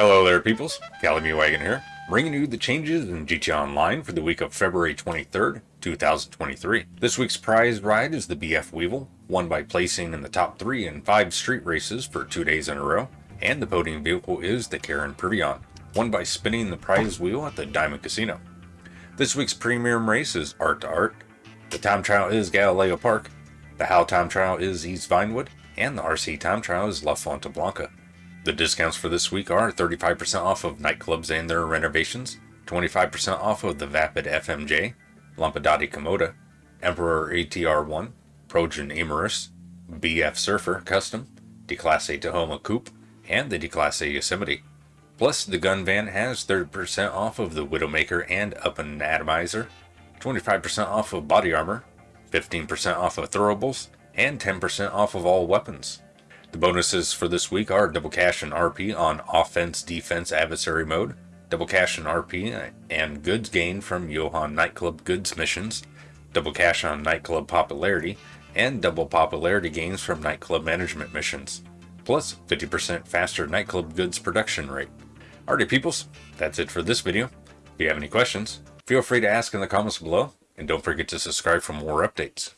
Hello there, peoples. Calamity Wagon here, bringing you the changes in GTA Online for the week of February 23rd, 2023. This week's prize ride is the BF Weevil, won by placing in the top three in five street races for two days in a row, and the podium vehicle is the Karin Previon, won by spinning the prize wheel at the Diamond Casino. This week's premium race is Art to Art, the time trial is Galileo Park, the How time trial is East Vinewood, and the RC time trial is La Fuente Blanca. The discounts for this week are 35% off of nightclubs and their renovations, 25% off of the Vapid FMJ, Lampadati Komoda, Emperor ETR1, Progen Emerus, BF Surfer Custom, Declasse Tahoma Coupe, and the Declasse Yosemite. Plus, the gun van has 30% off of the Widowmaker and Up-n-Atomizer, 25% off of body armor, 15% off of throwables, and 10% off of all weapons. The bonuses for this week are double cash and RP on offense, defense, adversary mode, double cash and RP and goods gained from Yohan nightclub goods missions, double cash on nightclub popularity, and double popularity gains from nightclub management missions, plus 50% faster nightclub goods production rate. Alrighty peoples, that's it for this video. If you have any questions, feel free to ask in the comments below, and don't forget to subscribe for more updates.